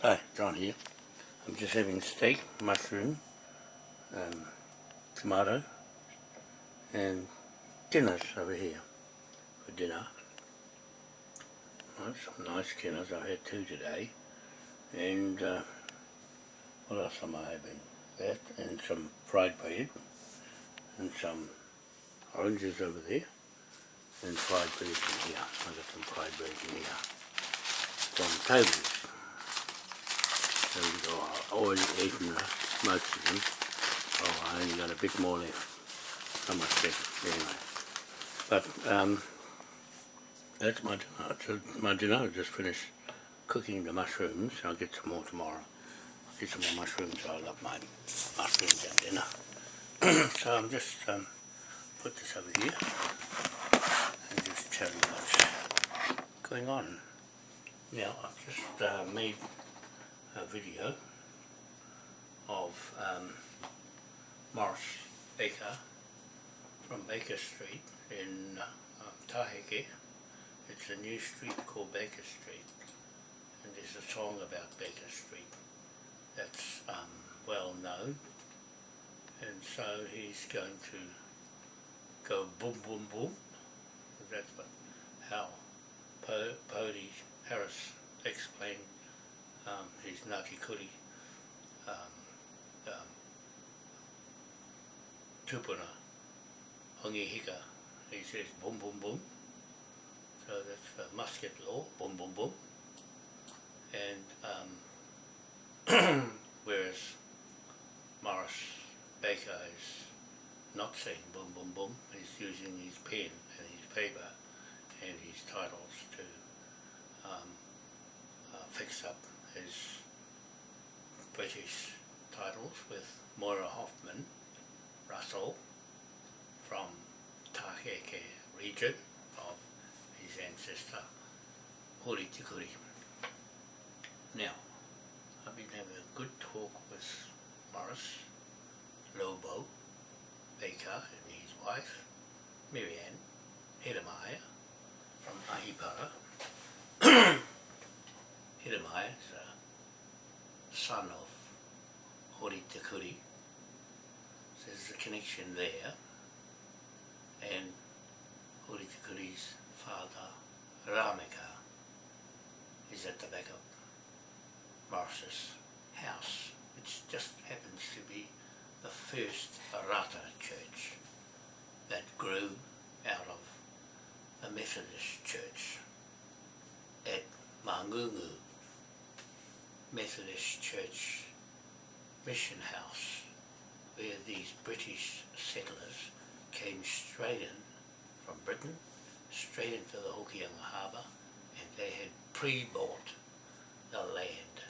Hi, John here. I'm just having steak, mushroom, um, tomato, and dinners over here for dinner. Right, some nice dinners. I had two today. And uh, what else am I having? That and some fried bread and some oranges over there and fried bread in here. I got some fried bread in here from Toby's. I already eaten of them. Oh, I only got a bit more left. How much left? Anyway. But um, that's my dinner. My dinner. I just finished cooking the mushrooms. I'll get some more tomorrow. I'll get some more mushrooms. I love my mushrooms at dinner. so I'm just um, put this over here and just tell you what's going on. Now I've just uh, made a video of um, Morris Baker from Baker Street in uh, Taheke. It's a new street called Baker Street and there's a song about Baker Street that's um, well known and so he's going to go boom boom boom that's what, how po Pody Harris explained um, his Ngāti Kuri um, um, tupuna, hongi hika, he says boom boom boom, so that's a musket law, boom boom boom, and um, whereas Morris Baker is not saying boom boom boom, he's using his pen and his paper and his titles to um, uh, fix up his British titles with Moira Hoffman Russell from Taheke region of his ancestor Hori Tikuri. Now, I've been having a good talk with Morris Lobo Baker and his wife Marianne Hedemeier from Ahipara Hiremai is a son of Hori Takuri. So there's a connection there. And Hori Takuri's father, Rameka, is at the back of Morris's house, which just happens to be the first Rata church that grew out of the Methodist church at Mangungu Methodist Church mission house where these British settlers came straight in from Britain, straight into the Hokianga Harbour and they had pre-bought the land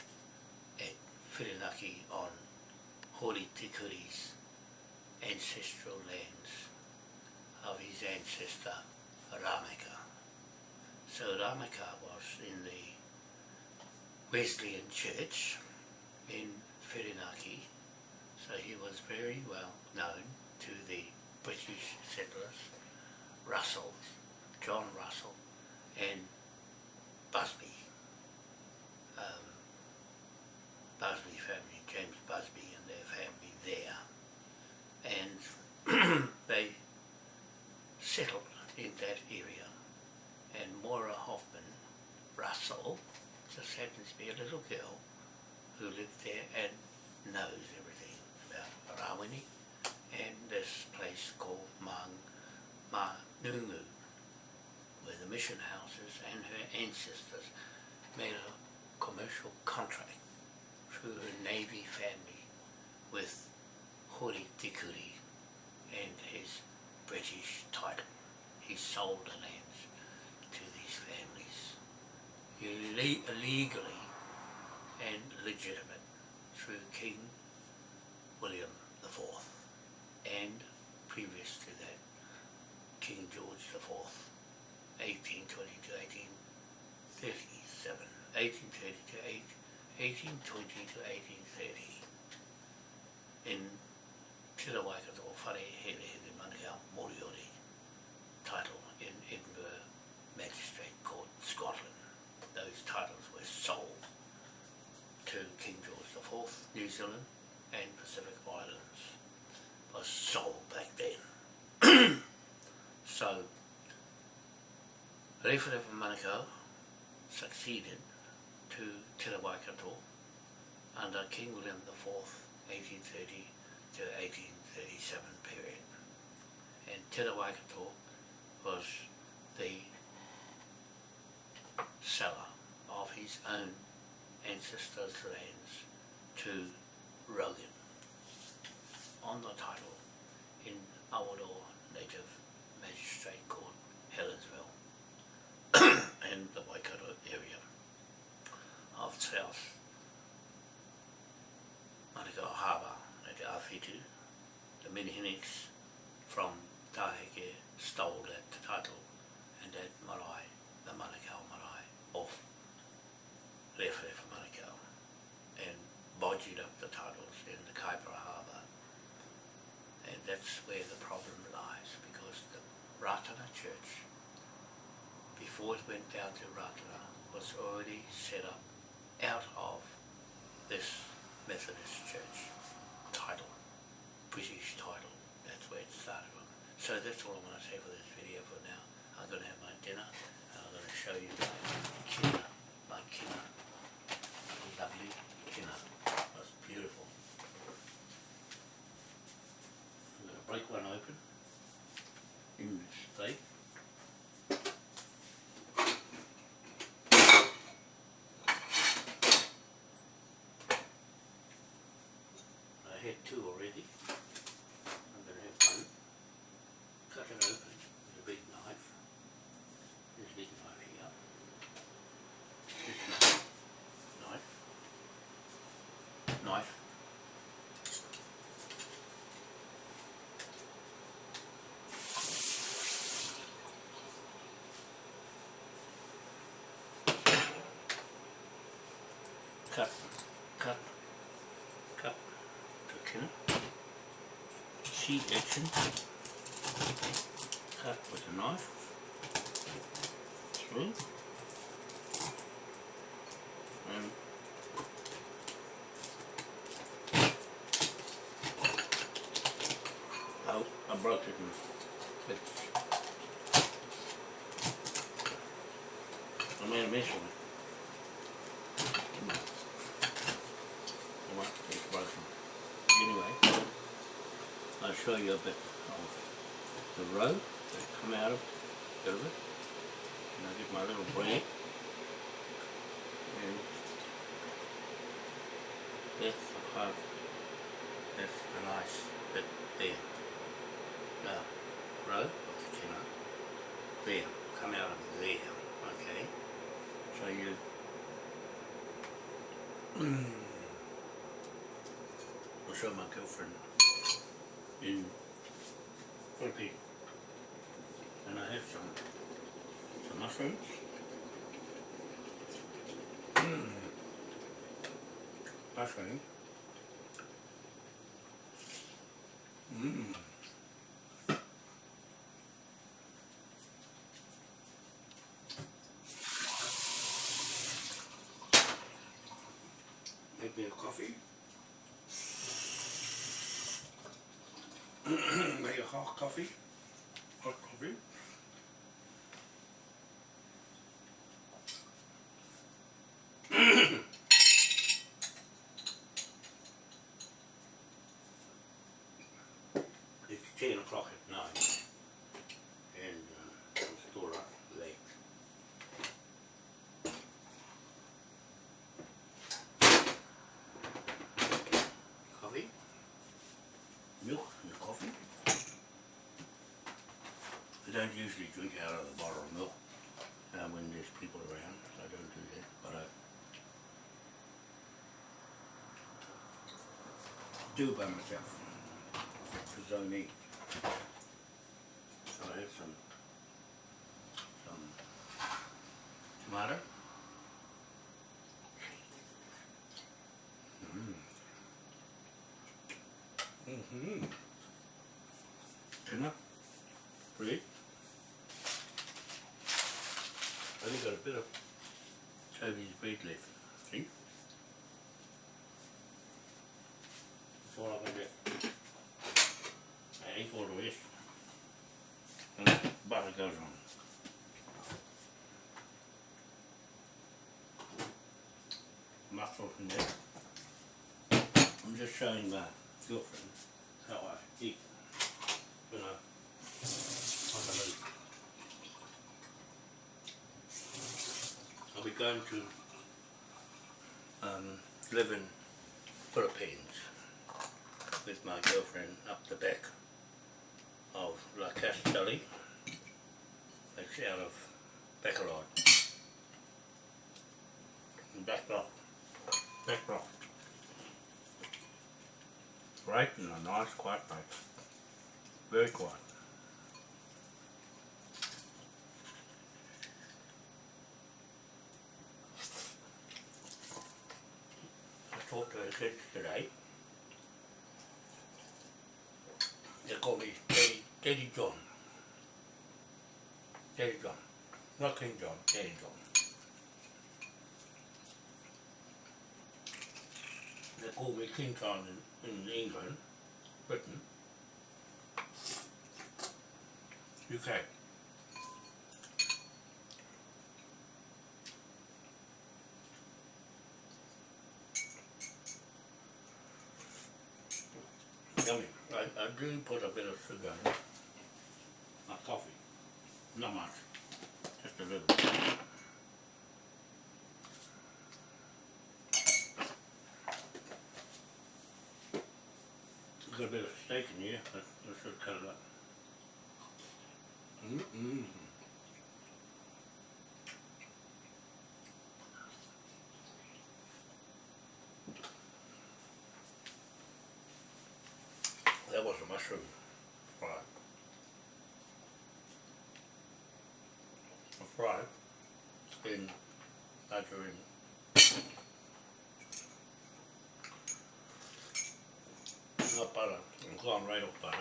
at Whirinaki on Hori Tikuri's ancestral lands of his ancestor Rameka. So Rameka was in the Wesleyan Church in Whirinaki, so he was very well known to the British settlers, Russell, John Russell and Busby, um, Busby family, James Busby and their family there and they settled in that area and Moira Hoffman Russell just happens to be a little girl who lived there and knows everything about Rawini and this place called Mang Manungu where the mission houses and her ancestors made a commercial contract through her Navy family with Hori Tikuri and his British title. He sold the lands to these families illegally and legitimate through King William IV and previous to that King George IV 1820 to 1837 1830 to 8, 1820 to 1830 in Te Rawaikato Whare Here Here Manukau Moriori title in Edinburgh Magistrate Court, Scotland. Those titles were sold to King George 4th New Zealand and Pacific Islands. Was sold back then. so, Rewharewha Manukau succeeded to Te Waikato under King William IV, 1830 to 1837 period. And Te Waikato was the seller of his own ancestors' lands to Rogan on the title in Awaroa Native Magistrate Court, Helensville and the Waikato area of South Manukau Harbour at Awhitu. The Minihiniks from Taheke stole that title and that marae, the Manukau marae, off Rewharewha Manukau and bodged up the titles in the Kaipara Harbour. And that's where the problem lies because the Ratana Church, before it went down to Ratana, was already set up out of this Methodist Church title, British title. That's where it started from. So that's all I'm going to say for this video for now. I'm going to have my dinner and I'm going to show you my kina, my kina, lovely kina. That's beautiful. I'm going to break one open in this steak. I had two already. I'm going to have one. Cut it open with a big knife. This big knife here. This knife. Knife. Cut. Cut. Sheet action. Cut with a knife. Through. And oh, I broke it. I made a mess of it. Come on. Come on, it's broken. Anyway, I'll show you a bit of the road that come out of, bit of. And I get my little bread. And that's the part, that's the nice bit there. The road of the kina. There, come out of there, okay? So you I'll show my girlfriend in Philippines. And I have some some mushrooms. Mm. Mushrooms. Mmm. Maybe a coffee. Maybe a hot coffee. Hot coffee. it's ten o'clock at night, and uh, I'm still up late. Coffee, milk and coffee. I don't usually drink out of the bottle of milk uh, when there's people around. I don't do that, but I do by myself. Because I need. bit of Chinese breadleaf. See? That's all I'm gonna do. I ate the rest. And the butter goes on. Mussels in there. I'm just showing my girlfriend how I eat. You know. Going to um, live in Philippines with my girlfriend up the back of La Castellana. It's out of Bacolod. Back block. Right in a nice quiet place. Very quiet. I the today. They call me Daddy, Daddy John. Daddy John. Not King John, Daddy John. They call me King John in, in England, Britain, UK. Yummy. I, I do put a bit of sugar in my coffee. Not much. Just a little. Got a bit of steak in here. I, I should cut it up. Mm-mm. That was a mushroom fry. A fry in margarine. Not butter, I'm going right off butter.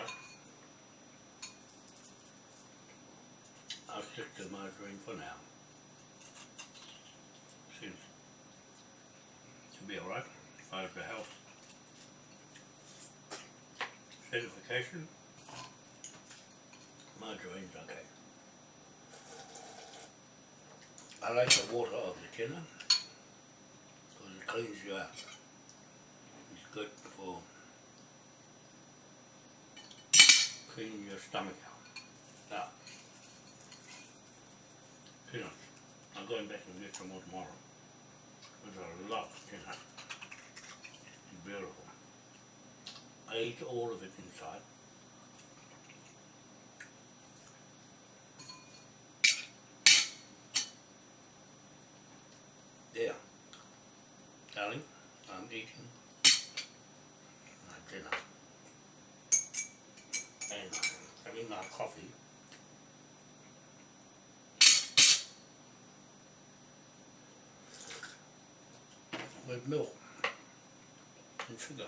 I'll stick to margarine for now. Seems to be alright as far as the health certification. Margarine's okay. I like the water of the tuna because it cleans you out. It's good for cleaning your stomach out. Now, peanuts. I'm going back and get some more tomorrow. A lot of peanuts. It's beautiful. I ate all of it inside. There. Darling, I'm eating my dinner. And I'm having my coffee. With milk and sugar.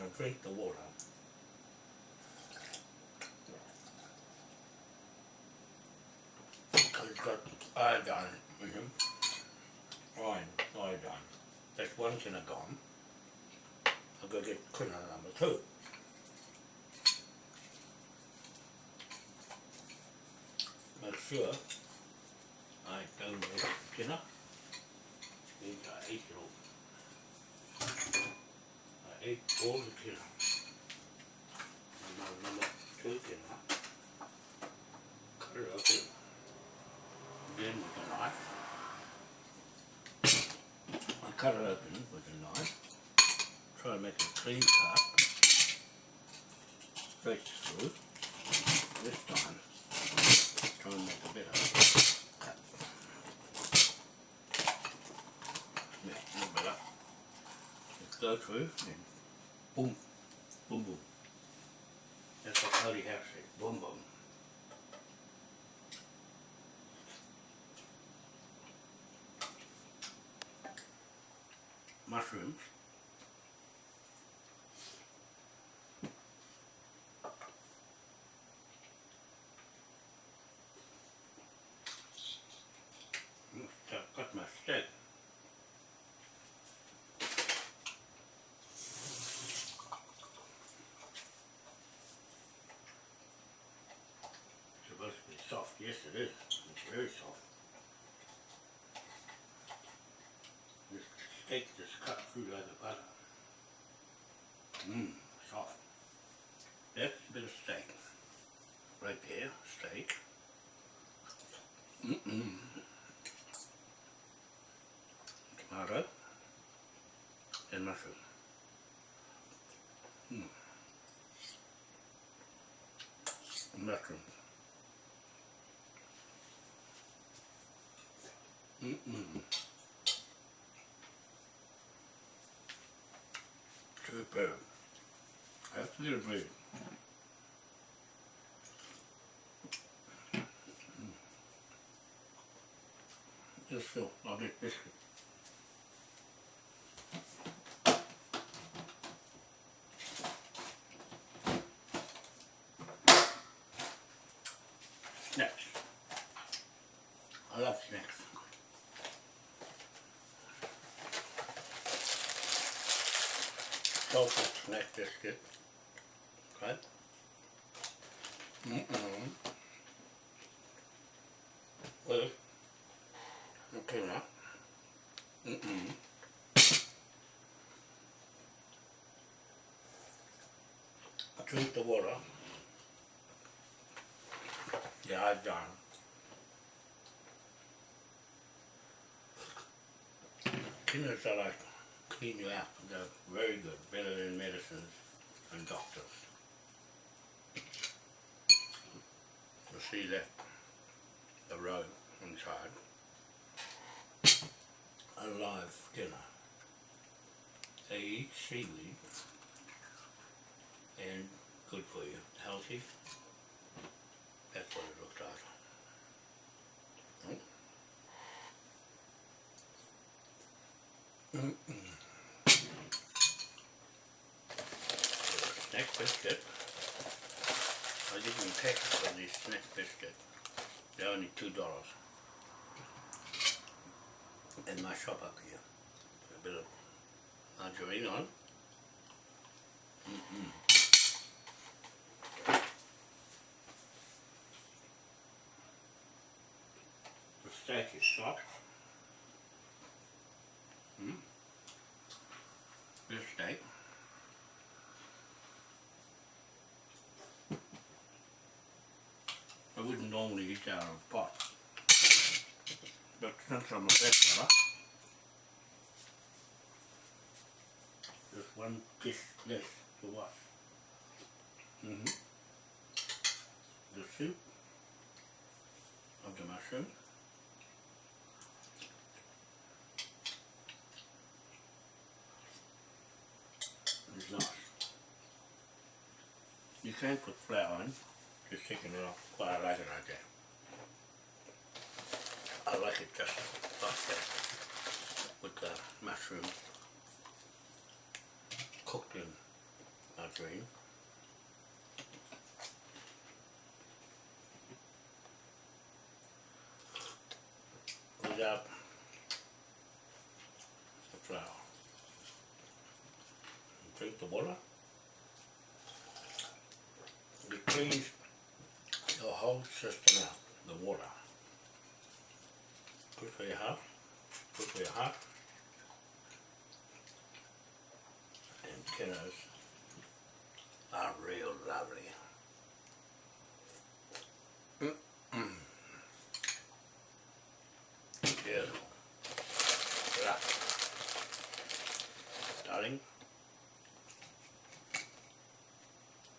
I drink the water. Because it's got iodine in him. Mm-hmm. Iron, iodine. That's one kina gone. I'll go get kina number two. Make sure I don't waste all. And now number two. Cut it with a knife. I cut it open with a knife. Try to make a clean cut. Straight through. This time, try and make a a little go through and boom, boom, boom. That's what Cody House said, boom, boom. Yes, it is. It's very soft. This steak just cut through like butter. Mmm, soft. That's a bit of steak. Right there, steak. Mm-mm. Superb. Absolutely. Mm. Just so, I'll get biscuit. Snacks. I love snacks. Salted snack biscuit. Okay. Mm-mm. Well, okay now. Mm-mm. Drink the water. Yeah, I've done. Kinners are like clean you out. They're very good, better than medicines and doctors. You see that, the roe inside. A live dinner. They eat seaweed and good for you, healthy. That's what it looks like. Mm. Mm-mm. Snack biscuit. I didn't pay for this snack biscuit. They're only two dollars. In my shop up here. Put a bit of margarine on. Mm-mm. The steak is soft. Mm. This steak. I out of a pot. But since I'm a there's one dish less to wash. Mm -hmm. The soup of the mushroom. is nice. You can put flour in, just taking it off, but I like it like that. I like it just like that, with the mushroom cooked in margarine. Without the flour. Drink the water. It cleans whole system out, the water. Good for your heart, good for your heart. And kiddos are real lovely. Mm -mm. Beautiful. Right. Darling,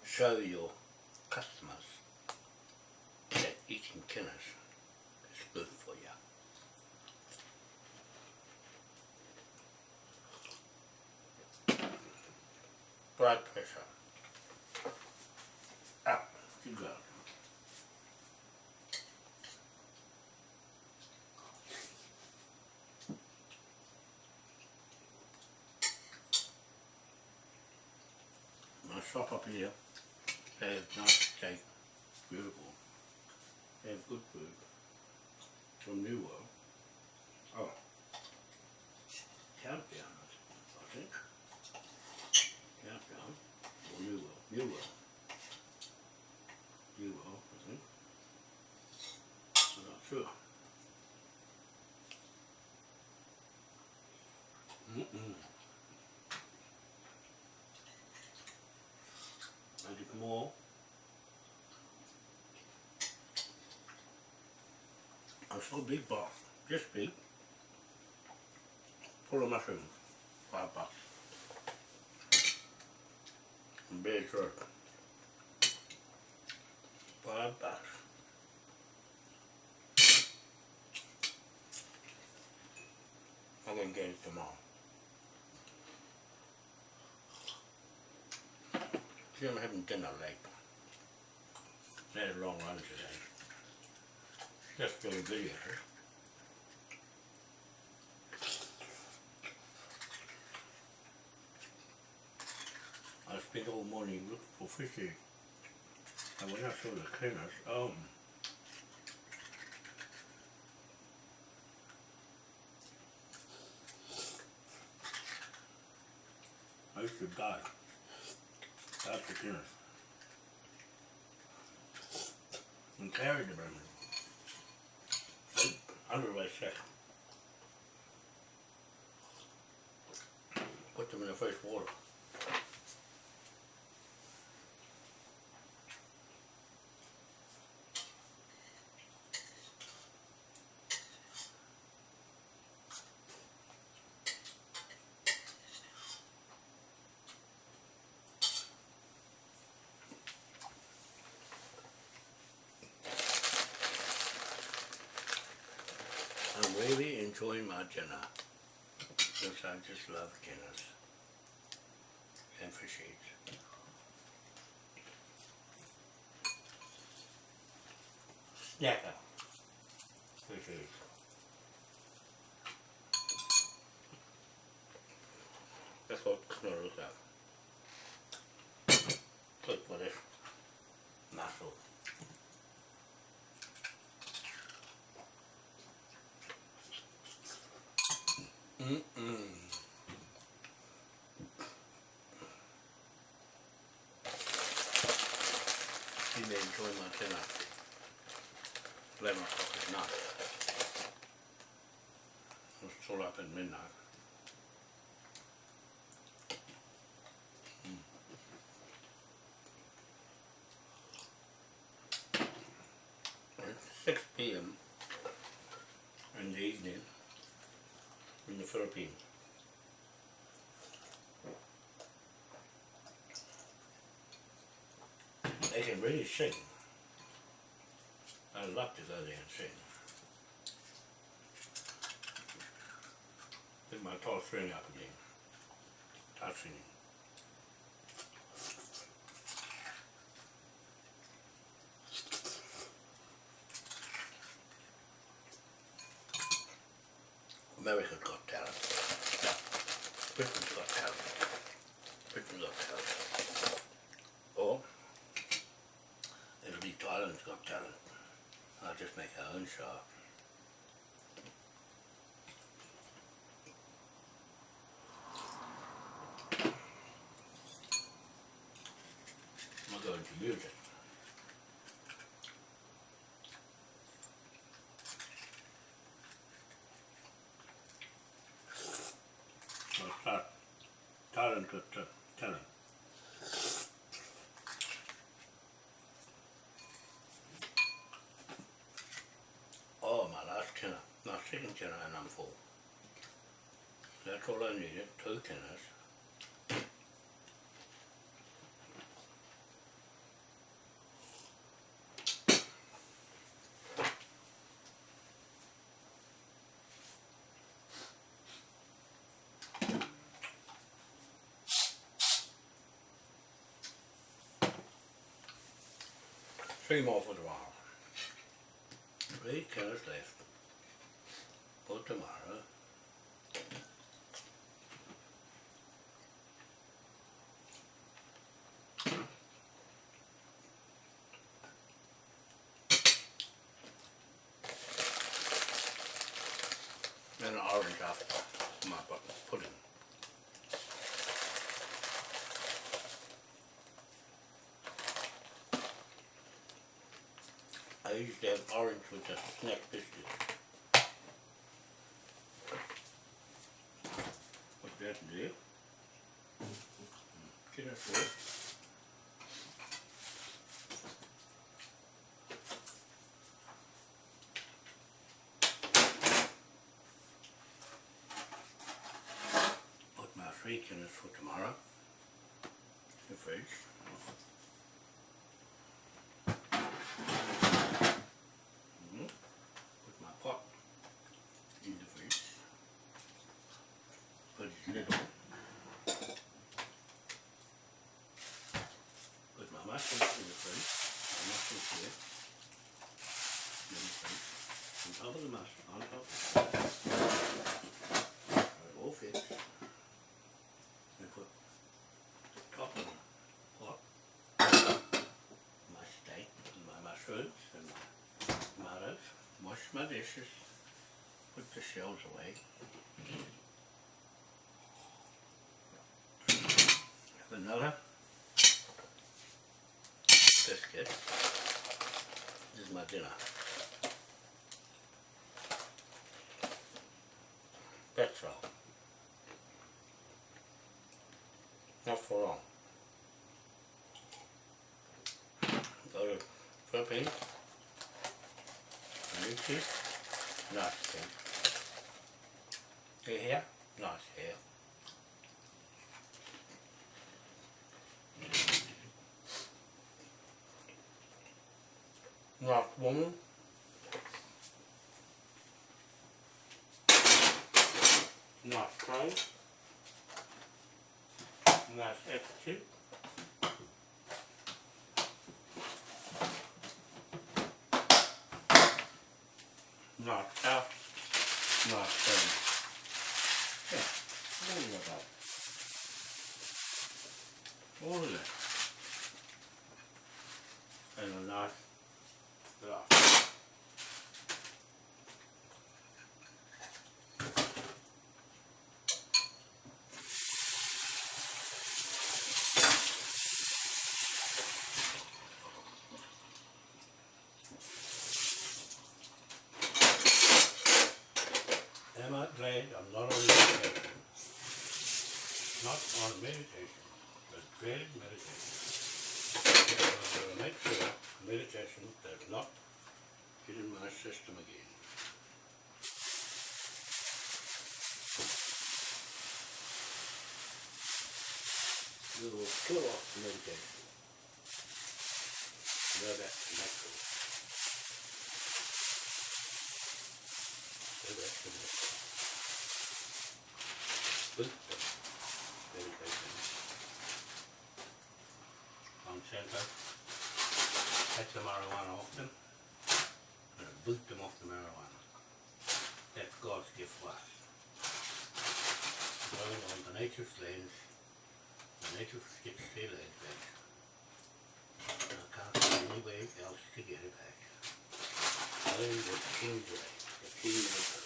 show your customers that eating kinners is good for you. Blood pressure. Up you go. My shop up here have nice cake, beautiful. They have good food from New World. Oh, Countdown, I think. Countdown, or New World, New World. New World, I think. I'm not sure. Mm-mm. So big box, this big, full of mushrooms, five bucks. Beer jerk, five bucks. I'm gonna get it tomorrow. See, I'm having dinner late. Had a long run today. Just doing videos. I spent all morning looking for fishy. And when I saw the cleaners, um, I used to die. After cleaners. And carried them around. Under my sick. Put them in the fresh water. I'm really enjoying my dinner because I just love dinners and fish eats. Yeah. Fish eats. That's what Knorr's at. Look for this muscle. Mm-mm. You may enjoy my dinner. Eleven o'clock at night. I at midnight. Mm. It's six p.m. in the evening in the Philippines. They can really sing. I love to go there and sing. Tall string up again. Start singing. America's Got Talent. Britain's Got Talent. Britain's Got Talent. Or, it'll be Thailand's Got Talent. I'll just make our own show. Start Thailand Got uh, Talent. Oh, my last tenner, my second tenner and I'm full. That's all I needed, two tenners. Three more for tomorrow. Three tenners left for tomorrow. that orange with a snack biscuit. Put that there. Get that there. Put my freak in it for tomorrow. The fish. Dishes. Put the shells away. Have another Biscuit. This is my dinner. That's all. Not for long. Go to teeth. Nice thing. See here? Nice hair. Nice woman. Nice clothes. Nice attitude. Nice thing. Yeah, all of that. All of that. And a nice glass. Am I glad I'm not on meditation? Not on meditation, but dreaded meditation. To make sure meditation does not get in my system again. We will kill off meditation. Go back to natural. Go back to natural. Buddha meditation. On center. Take the marijuana off them. And boot them off the marijuana. That's God's gift to us. Going on the nature's lands, the nature gets their land back. And I can't see any way else to get it back. Only the king's way, the king makes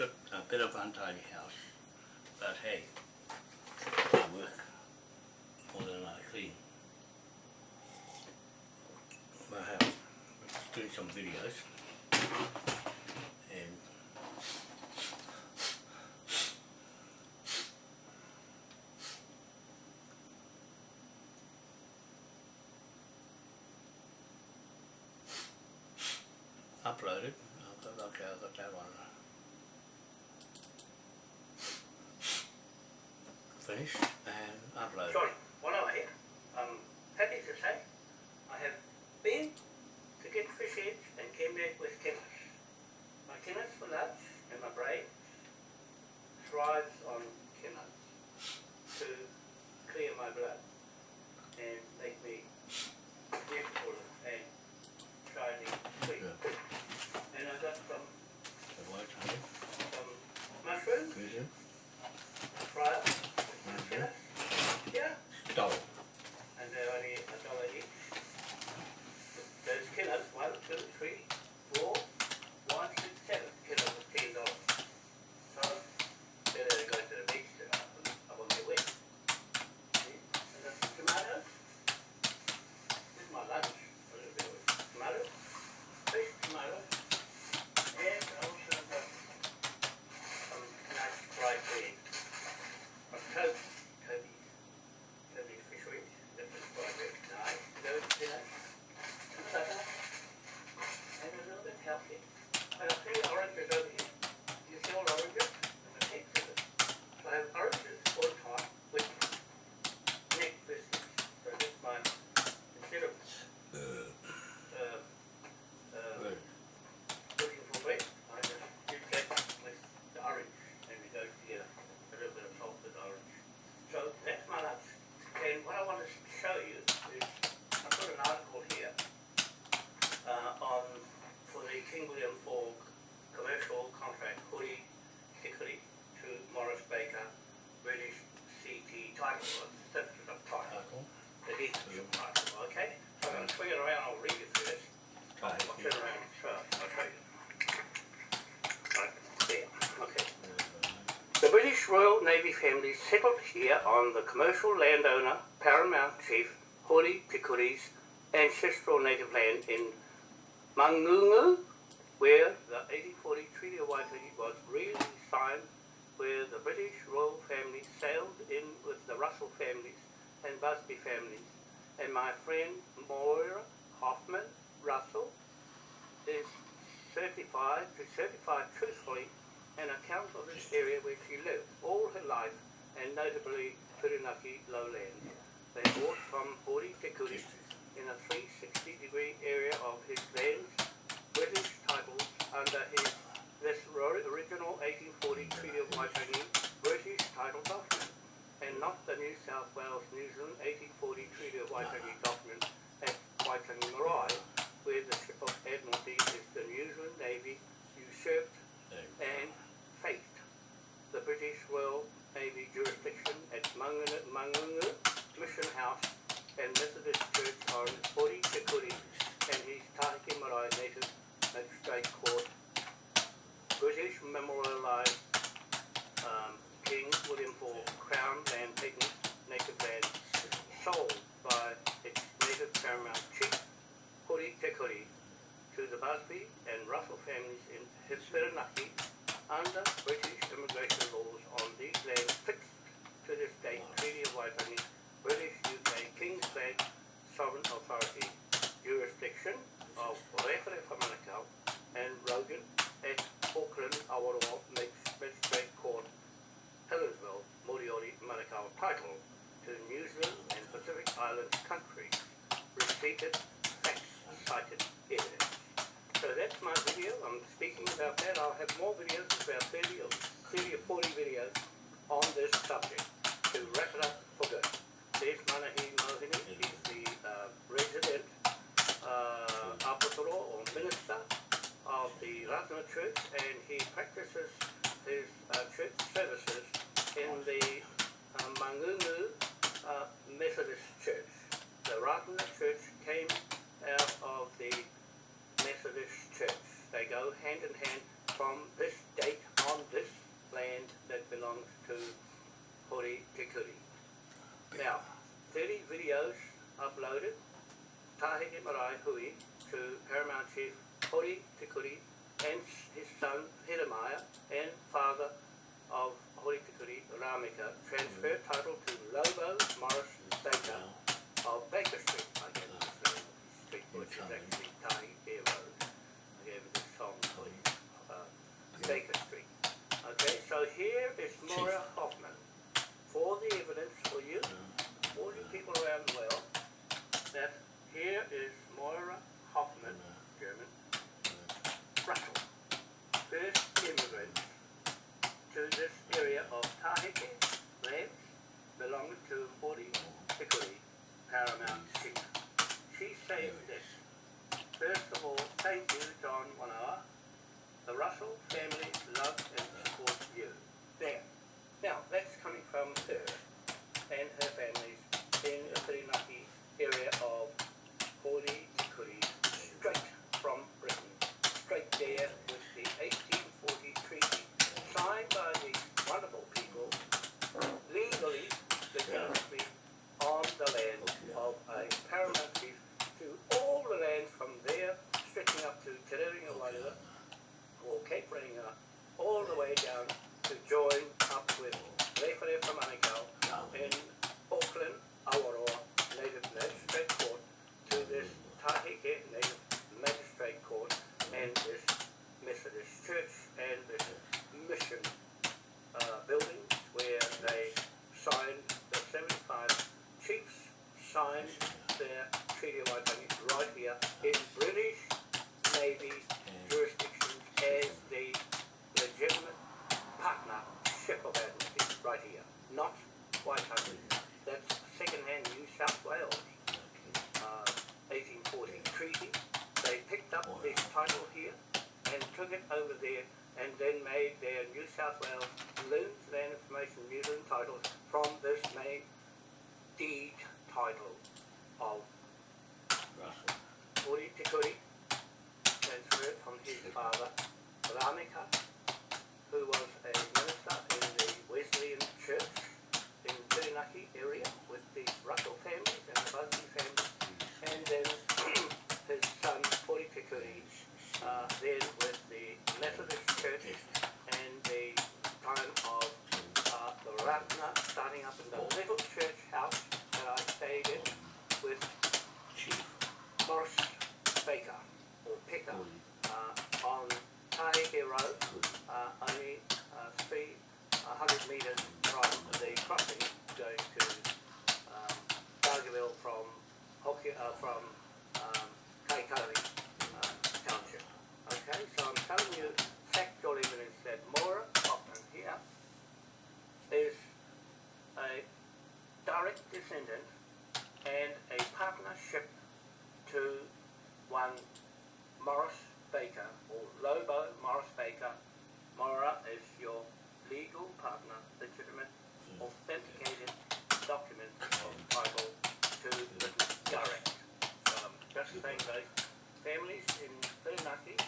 like a, a bit of untidy house, but hey, I work more than I clean my house. Uh, Let's do some videos and upload it. I've okay, I've got that one. finished, upload. Sorry. family settled here on the commercial landowner, paramount chief Hori Tikuri's ancestral native land in Mangungu, where the 1840 Treaty of Waitangi was really signed. where the British royal family sailed in with the Russell families and Busby families, and my friend Moira Hoffman Russell is certified to certify truthfully an account of this area where she lived and life, and notably Whirinaki lowlands. They bought from Hori Tikuri in a 360 degree area of his lands, British titles under his this original 1840 Treaty of Waitangi British title document, and not the New South Wales New Zealand 1840 Treaty of Waitangi document at Waitangi Marae, where the ship of Admiralty is the New Zealand Navy usurped and British Royal Navy jurisdiction at Mangungu Mission House and Methodist Church on 40 transfer title to Lobo Morris Baker of Baker Street. I gave him this name, street, which is actually Tiny Bear Road. I gave him this song, please, uh, Baker Street. Okay, so here is Maura Hoffman. For the evidence for you, all you people around the world, that here is Moira Hoffman, German, Russell, first immigrant to this area of Tahiti, lands belonging to Hori Tikuri, Paramount Chief. She saved this. First of all, thank you, John Wanoa. The Russell family love and support you. There. Now, that's coming from her and her families in the Whirinaki area of Hori Tikuri, straight from Britain. Straight there with the 1840 treaty signed by these wonderful people, legally, legitimately, on the land of a paramount chief to all the lands from there, stretching up to Te Rerenga Wairua, or Cape Reinga, all the way down to join up with Rewhare from Manukau in Auckland, Awaroa Native Magistrate Court to this Taheke Native Magistrate Court and this Methodist Church and this mission uh, building where they signed the 75 chiefs signed their Treaty of Waitangi right here in British Navy jurisdiction as the legitimate partnership of Admiralty right here, not Waitangi. That's second-hand New South Wales uh, 1840 treaty. They picked up this title here and took it over there and then made their New South Wales Loons Land Information New Zealand titles from this main deed title of Russell. Uri Tikuri, transferred from his father, Ramika, who was a minister in the Wesleyan Church in Whirinaki area with the Russell families and the Busby family, and then his son, Uri Tikuri, uh, then with the Methodist Church and the time of uh, the Ratana starting up in the little church house that I stayed in with Chief. Morris Baker, or Picker, uh, on Taheke Road, uh, only uh, three hundred metres from the crossing going to um, Dargaville from Hoki, uh, from um, Kaikouri uh, Township. Okay, so I'm telling you factual evidence that Maura Hoffman here is a direct descendant and a partnership to one Morris Baker or Lobo Morris Baker. Mora is your legal partner, legitimate, authenticated document of title to Britain direct. So I'm just saying those families in Whirinaki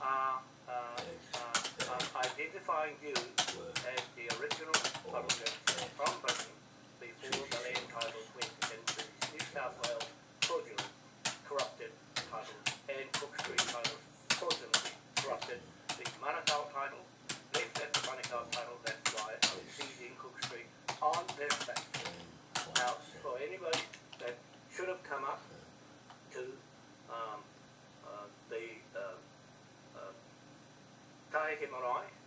are uh, uh, are identifying you as the original publisher from Britain before the land titles went into New South Wales fraudulent, corrupted titles and Cook Street titles fraudulently corrupted. The Manukau title, left at the Manukau title, that's why I'm seizing Cook Street on this fact. Now, for anybody that should have come up to um, uh, the uh, uh, Taeke Marae, Hui, on the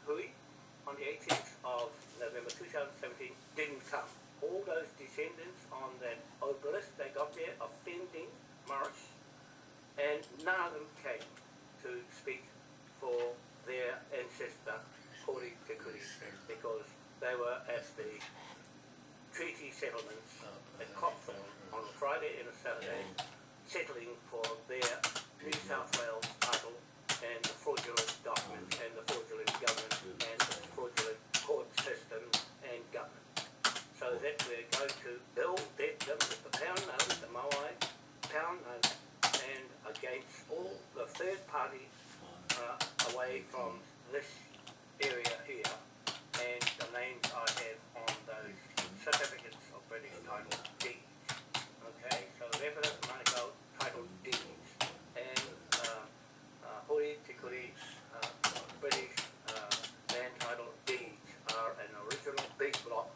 18th of November 2017, didn't come. All those descendants on that obelisk, they got there offending Morris, and none of them came to speak for their ancestor, Hori Tikuri, because they were at the treaty settlements at Copthorne on a Friday and a Saturday, settling for their New South Wales title and the fraudulent documents and the so that we're going to build that with the pound note, the Moai pound note, and against all the third party uh, away from this area here, and the names I have on those certificates of British title deeds. Okay, so reference Manukau title deeds, and uh, uh, Hori Tikuri uh, British uh, land title deeds are an original big block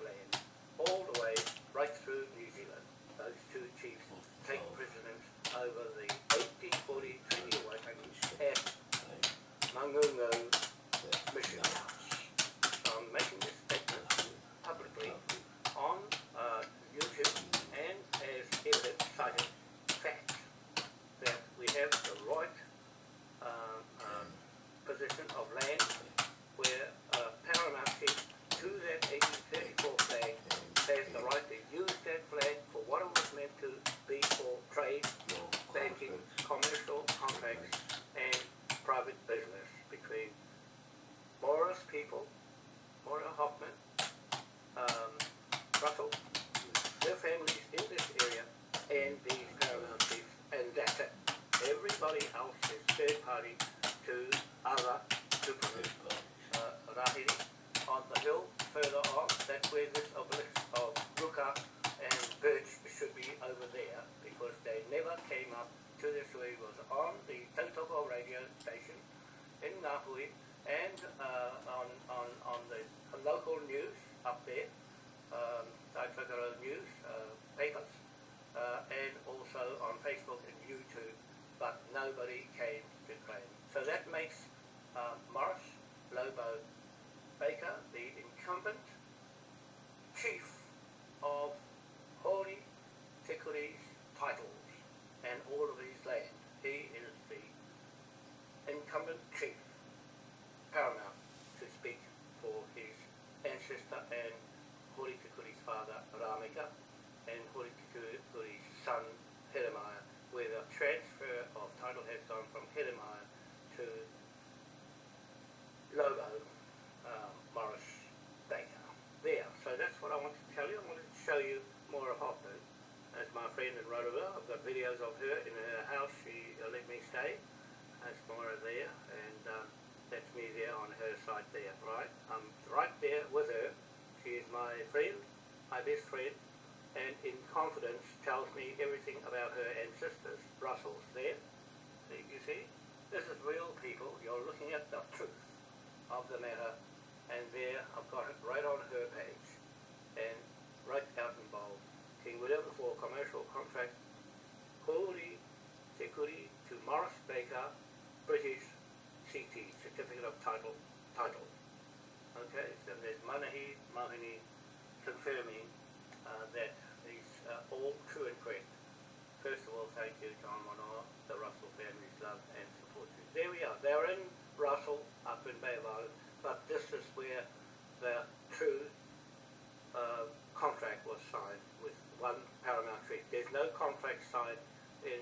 Videos of her in her house. She uh, let me stay. That's Maura there, and um, that's me there on her side there, right? I'm right there with her. She is my friend, my best friend, and in confidence tells me everything about her ancestors. Russell's there. See, you see? This is real people. You're looking at the truth of the matter, and there I've got it right on her page, and right out in bold. King William for commercial contract, Holy Security to Morris Baker, British CT, Certificate of Title, title. Okay, so there's Manahi Mahini confirming uh, that these are all true and correct. First of all, thank you, John Monoa, the Russell family's love and support you. There we are. They're in Russell, up in Bay of Islands, but this is where the true uh, contract was signed with one Paramount Treaty. There's no contract signed in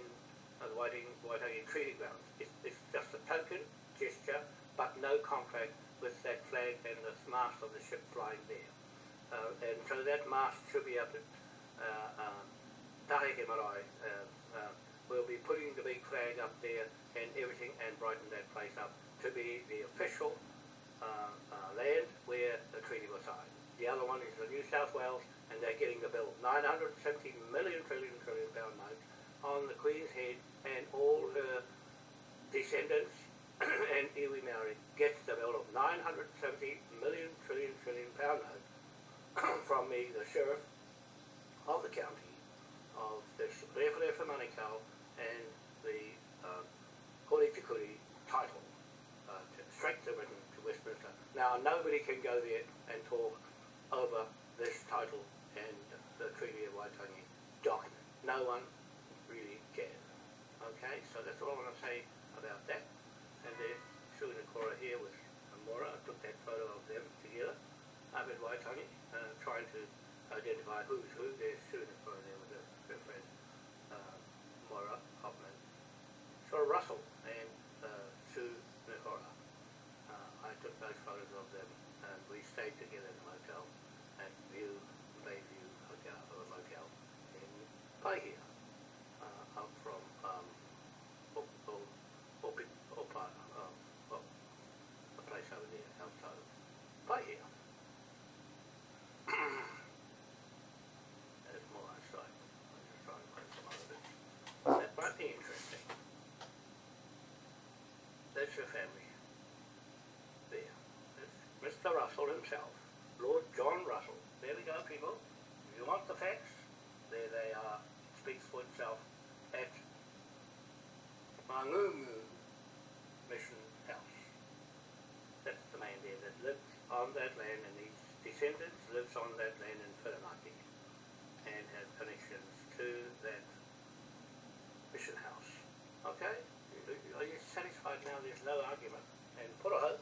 uh, the Waitangi, Waitangi Treaty Grounds. It's, it's just a token gesture, but no contract with that flag and the mast of the ship flying there. Uh, and so that mast should be up at uh, uh, Taheke Marae. Uh, uh, we'll be putting the big flag up there and everything and brighten that place up to be the official uh, uh, land where the other one is the New South Wales, and they're getting the bill. 970 million trillion trillion pound notes on the Queen's head, and all her descendants and iwi Maori gets the bill of 970 million trillion trillion pound note from me, the sheriff of the county of this Rewharewha Manukau and the uh, Hori Tikuri title, uh, to, straight to written to Westminster. Now, nobody can go there and talk over this title and the Treaty of Waitangi document. No one really can. Okay, so that's all I want to say about that. And there's Sue Nikora here with Amora. I took that photo of them together up at Waitangi, uh, trying to identify who's who. There's Sue Nikora there with her, her friend uh, Hoffman. So Russell and uh, Sue Nikora. Uh, I took those photos of them and we stayed together in motel at View, Bayview Hotel, or motel in Paihia, uh, up from um, Op, Op, Opi, Opa, um, well, a place over there outside of Paihia. There's more outside. I'm just trying to find some other bits. That might be interesting. That's your family. Mr. Russell himself, Lord John Russell. There we go, people. If you want the facts, there they are. It speaks for itself at Mangungu Mission House. That's the man there that lives on that land and his descendants lives on that land in Whirinaki and has connections to that mission house. Okay? Are you satisfied now? There's no argument. And Puraho